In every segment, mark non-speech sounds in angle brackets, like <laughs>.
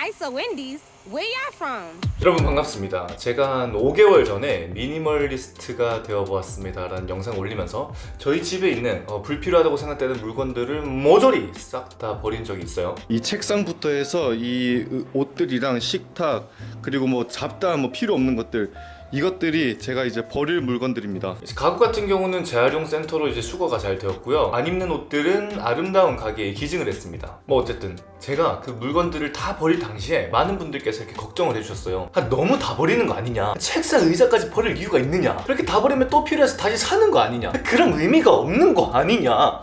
ISO Wendy's. Where y'all from? 여러분 반갑습니다 제가 한 5개월 전에 미니멀리스트가 되어보았습니다 라는 영상 올리면서 저희 집에 있는 어, 불필요하다고 생각되는 물건들을 모조리 싹 다 버린 적이 있어요 이 책상부터 해서 이 옷들이랑 식탁 그리고 뭐 잡다한 뭐 필요 없는 것들 이것들이 제가 이제 버릴 물건들입니다. 가구 같은 경우는 재활용 센터로 이제 수거가 잘 되었고요. 안 입는 옷들은 아름다운 가게에 기증을 했습니다. 뭐 어쨌든 제가 그 물건들을 다 버릴 당시에 많은 분들께서 이렇게 걱정을 해주셨어요. 아, 너무 다 버리는 거 아니냐? 책상 의자까지 버릴 이유가 있느냐? 그렇게 다 버리면 또 필요해서 다시 사는 거 아니냐? 그런 의미가 없는 거 아니냐?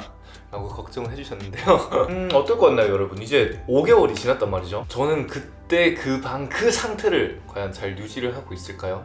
라고 걱정을 해주셨는데요. <laughs> 음 어떨 것 같나요 여러분? 이제 5개월이 지났단 말이죠. 저는 그때 그 방 그 상태를 과연 잘 유지를 하고 있을까요?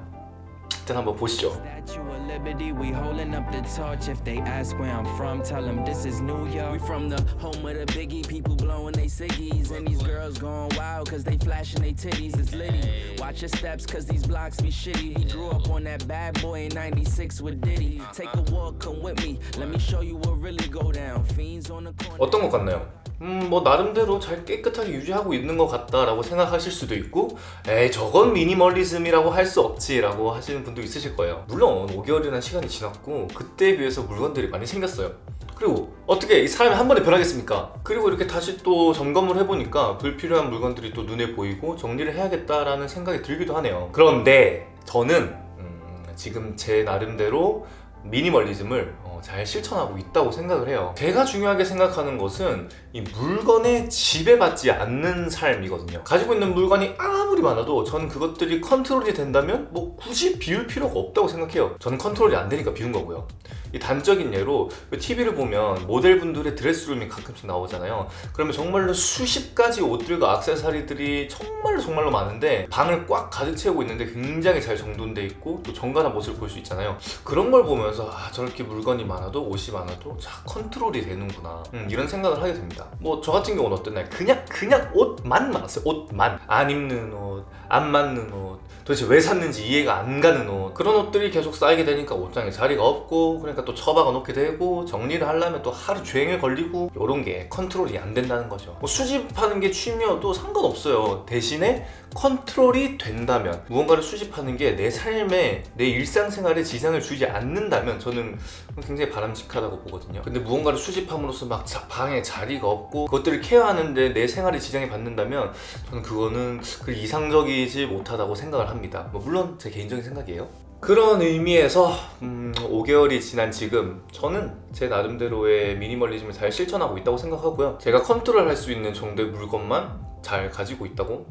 일단 한번 보시죠 Statue of Liberty, we holding up the torch. If they ask where I'm from, tell them this is New York. We from the home of the biggie, people blowing they ciggies. And these girls going wild cause they flashing they titties. It's litty. Watch your steps cause these blocks be shitty. We grew up on that bad boy in 96 with Diddy. Take a walk, come with me. Let me show you what really go down. Fiends on the corner. 어떤 것 같나요? 음, 뭐 나름대로 잘 깨끗하게 유지하고 있는 것 같다라고 생각하실 수도 있고 에이 저건 미니멀리즘이라고 할 수 없지 라고 하시는 분도 있으실 거예요. 물론 5개월이라는 시간이 지났고 그때에 비해서 물건들이 많이 생겼어요. 그리고 어떻게 이 사람이 한 번에 변하겠습니까? 그리고 이렇게 다시 또 점검을 해보니까 불필요한 물건들이 또 눈에 보이고 정리를 해야겠다라는 생각이 들기도 하네요. 그런데 저는 음, 지금 제 나름대로 미니멀리즘을 어, 잘 실천하고 있다고 생각을 해요. 제가 중요하게 생각하는 것은 이 물건에 지배받지 않는 삶이거든요. 가지고 있는 물건이 아무리 많아도 저는 그것들이 컨트롤이 된다면 뭐 굳이 비울 필요가 없다고 생각해요. 저는 컨트롤이 안 되니까 비운 거고요. 이 단적인 예로 TV를 보면 모델분들의 드레스룸이 가끔씩 나오잖아요. 그러면 정말로 수십 가지 옷들과 액세서리들이 정말로 정말로 많은데 방을 꽉 가득 채우고 있는데 굉장히 잘 정돈돼 있고 또 정갈한 모습을 볼 수 있잖아요. 그런 걸 보면 서 아 저렇게 물건이 많아도 옷이 많아도 자 컨트롤이 되는구나. 음, 이런 생각을 하게 됩니다. 뭐 저 같은 경우는 어땠나요? 그냥 그냥 옷만 많았어요. 옷만. 안 입는 옷, 안 맞는 옷 도대체 왜 샀는지 이해가 안 가는 옷 그런 옷들이 계속 쌓이게 되니까 옷장에 자리가 없고 그러니까 또 처박아 놓게 되고 정리를 하려면 또 하루 종일 걸리고 이런 게 컨트롤이 안 된다는 거죠. 뭐 수집하는 게 취미여도 상관없어요. 대신에 컨트롤이 된다면 무언가를 수집하는 게 내 삶에 내 일상생활에 지장을 주지 않는다면 저는 굉장히 바람직하다고 보거든요. 근데 무언가를 수집함으로써 막 자- 방에 자리가 없고 그것들을 care하는데 내 생활에 지장이 받는다면 저는 그거는 그 이상적 이지 못하다고 생각을 합니다. 뭐 물론 제 개인적인 생각이에요. 그런 의미에서 음, 5개월이 지난 지금 저는 제 나름대로의 미니멀리즘을 잘 실천하고 있다고 생각하고요. 제가 컨트롤 할 수 있는 정도의 물건만 잘 가지고 있다고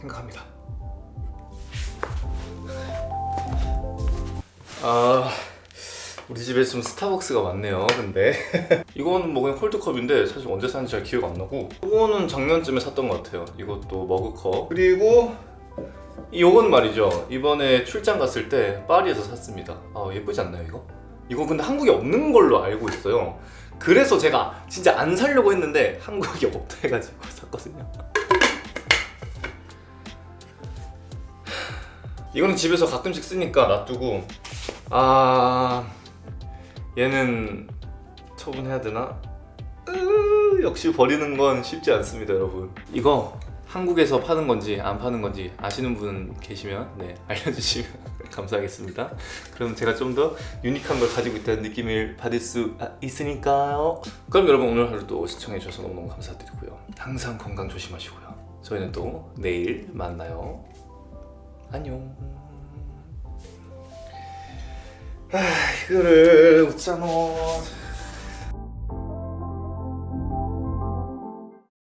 생각합니다. 아... 우리 집에 좀 스타벅스가 많네요 근데. <laughs> 이거는 뭐 그냥 콜드컵인데 사실 언제 샀는지 잘 기억 안 나고. 이거는 작년쯤에 샀던 것 같아요. 이것도 머그컵. 그리고 이건 말이죠. 이번에 출장 갔을 때 파리에서 샀습니다. 아 예쁘지 않나요 이거? 이거 근데 한국에 없는 걸로 알고 있어요. 그래서 제가 진짜 안 사려고 했는데 한국에 없다 해가지고 <laughs> 샀거든요. 이거는 집에서 가끔씩 쓰니까 놔두고. 아... 얘는 처분해야 되나? 으, 역시 버리는 건 쉽지 않습니다 여러분. 이거 한국에서 파는 건지 안 파는 건지 아시는 분 계시면 네 알려주시면 <laughs> 감사하겠습니다. 그럼 제가 좀 더 유니크한 걸 가지고 있다는 느낌을 받을 수 아, 있으니까요. 그럼 여러분 오늘 하루도 시청해 주셔서 너무너무 감사드리고요. 항상 건강 조심하시고요. 저희는 또 내일 만나요. 안녕. 아 이거를 웃잖아